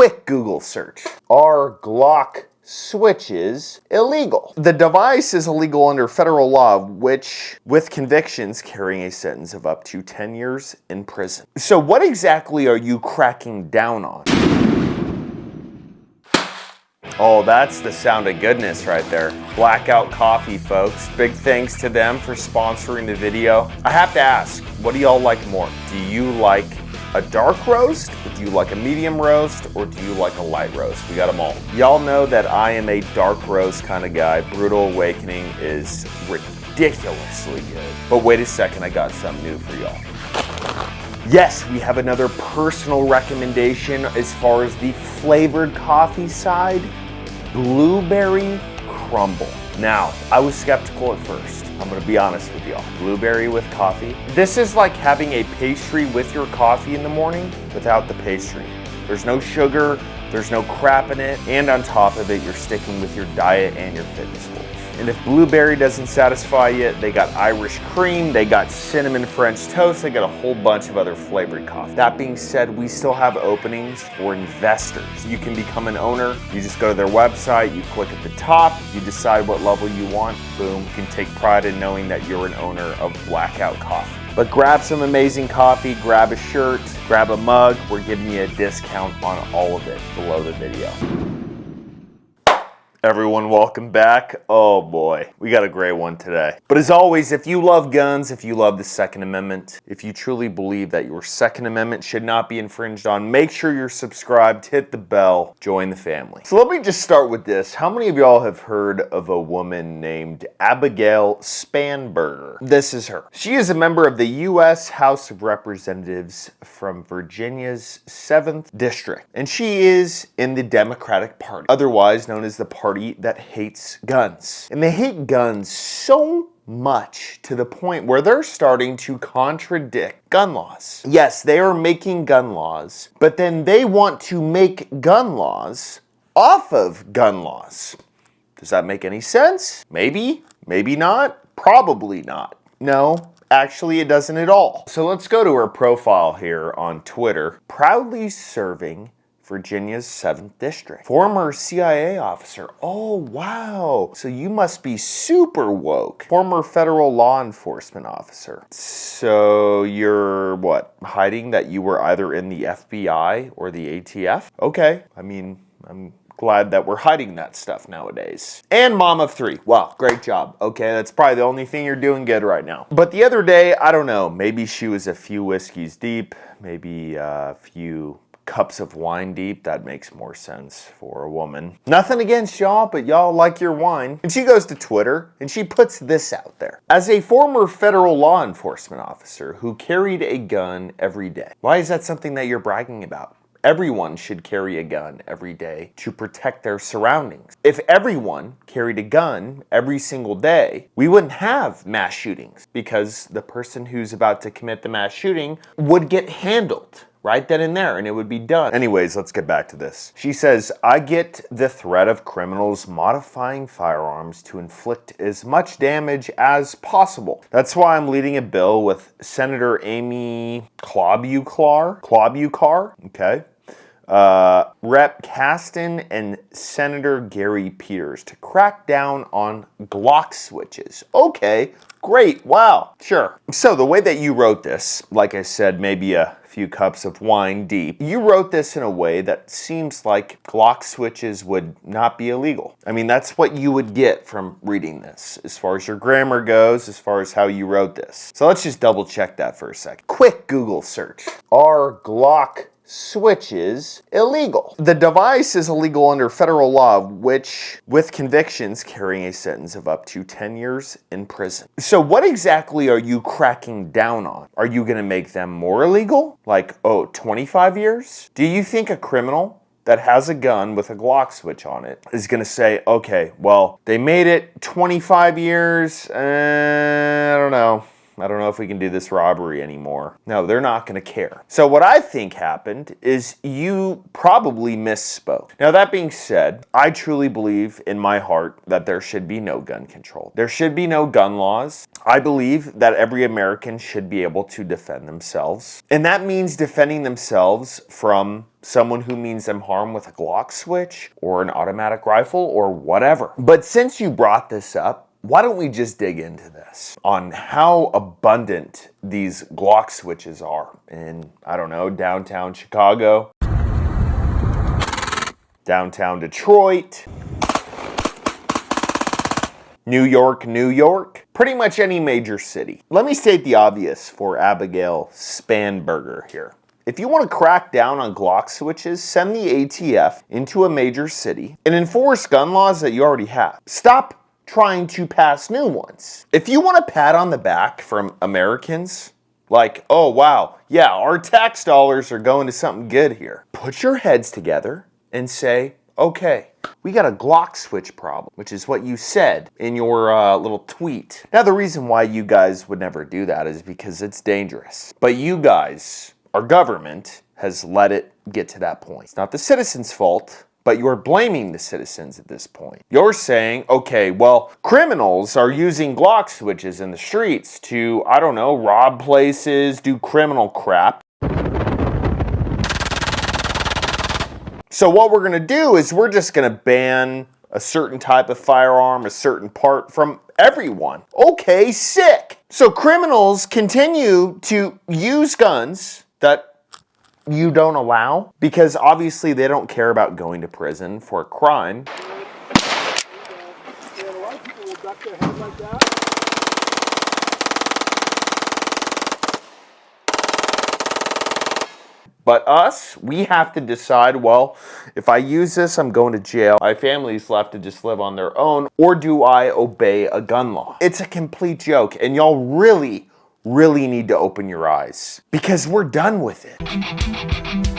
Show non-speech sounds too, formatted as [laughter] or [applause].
Quick Google search. Are Glock switches illegal. The device is illegal under federal law, which, with convictions, carrying a sentence of up to 10 years in prison. So what exactly are you cracking down on? Oh, that's the sound of goodness right there. Blackout Coffee, folks. Big thanks to them for sponsoring the video. I have to ask, what do y'all like more? Do you like a dark roast? Do you like a medium roast? Or do you like a light roast? We got them all. Y'all know that I am a dark roast kind of guy. Brutal Awakening is ridiculously good. But wait a second, I got something new for y'all. Yes, we have another personal recommendation as far as the flavored coffee side. Blueberry crumble. Now, I was skeptical at first. I'm gonna be honest with y'all. Blueberry with coffee. This is like having a pastry with your coffee in the morning without the pastry. There's no sugar, there's no crap in it, and on top of it, you're sticking with your diet and your fitness goals. And if blueberry doesn't satisfy you, they got Irish cream, they got cinnamon French toast, they got a whole bunch of other flavored coffee. That being said, we still have openings for investors. You can become an owner. You just go to their website, you click at the top, you decide what level you want, boom. You can take pride in knowing that you're an owner of Blackout Coffee. But grab some amazing coffee, grab a shirt, grab a mug. We're giving you a discount on all of it below the video. Everyone, welcome back. Oh boy, we got a great one today. But as always, if you love guns, if you love the Second Amendment, if you truly believe that your Second Amendment should not be infringed on, make sure you're subscribed, hit the bell, join the family. So let me just start with this. How many of y'all have heard of a woman named Abigail Spanberger? This is her. She is a member of the U.S. House of Representatives from Virginia's 7th District, and she is in the Democratic Party, otherwise known as the Party party that hates guns. And they hate guns so much to the point where they're starting to contradict gun laws. Yes, they are making gun laws, but then they want to make gun laws off of gun laws. Does that make any sense? Maybe, maybe not, probably not. No, actually it doesn't at all. So let's go to her profile here on Twitter. Proudly serving Virginia's 7th District. Former CIA officer. Oh, wow. So you must be super woke. Former federal law enforcement officer. So you're what? Hiding that you were either in the FBI or the ATF? Okay. I mean, I'm glad that we're hiding that stuff nowadays. And mom of three. Wow, great job. Okay, that's probably the only thing you're doing good right now. But the other day, I don't know, maybe she was a few whiskeys deep, maybe uh, a few cups of wine deep, that makes more sense for a woman. Nothing against y'all, but y'all like your wine. And she goes to Twitter and she puts this out there. As a former federal law enforcement officer who carried a gun every day, why is that something that you're bragging about? Everyone should carry a gun every day to protect their surroundings. If everyone carried a gun every single day, we wouldn't have mass shootings because the person who's about to commit the mass shooting would get handled right then and there and it would be done. Anyways, let's get back to this. She says, I get the threat of criminals modifying firearms to inflict as much damage as possible. That's why I'm leading a bill with Senator Amy Klobuchar, Klobuchar, okay, uh, Rep. Casten and Senator Gary Peters to crack down on Glock switches. Okay, great, wow, sure. So the way that you wrote this, like I said, maybe a few cups of wine deep. You wrote this in a way that seems like Glock switches would not be illegal. I mean, that's what you would get from reading this, as far as your grammar goes, as far as how you wrote this. So let's just double check that for a second. Quick Google search. Are Glock switches illegal. The device is illegal under federal law, which, with convictions, carrying a sentence of up to 10 years in prison. So what exactly are you cracking down on? Are you gonna make them more illegal? Like, oh, 25 years? Do you think a criminal that has a gun with a Glock switch on it is going to say, okay, well, they made it 25 years, uh, I don't know. I don't know if we can do this robbery anymore. No, they're not going to care. So what I think happened is you probably misspoke. Now that being said, I truly believe in my heart that there should be no gun control. There should be no gun laws. I believe that every American should be able to defend themselves. And that means defending themselves from someone who means them harm with a Glock switch or an automatic rifle or whatever. But since you brought this up, why don't we just dig into this on how abundant these Glock switches are in, I don't know, downtown Chicago, downtown Detroit, New York, New York, pretty much any major city. Let me state the obvious for Abigail Spanberger here. If you want to crack down on Glock switches, send the ATF into a major city and enforce gun laws that you already have. Stop trying to pass new ones. If you want a pat on the back from Americans, like, oh wow, yeah, our tax dollars are going to something good here. Put your heads together and say, okay, we got a Glock switch problem, which is what you said in your uh, little tweet. Now, the reason why you guys would never do that is because it's dangerous. But you guys, our government, has let it get to that point. It's not the citizens' fault but you're blaming the citizens at this point. You're saying, okay, well, criminals are using Glock switches in the streets to, I don't know, rob places, do criminal crap. So what we're gonna do is we're just gonna ban a certain type of firearm, a certain part from everyone. Okay, sick. So criminals continue to use guns that you don't allow because obviously they don't care about going to prison for a crime. But us, we have to decide, well, if I use this, I'm going to jail. My family's left to just live on their own, or do I obey a gun law? It's a complete joke, and y'all really really need to open your eyes because we're done with it. [laughs]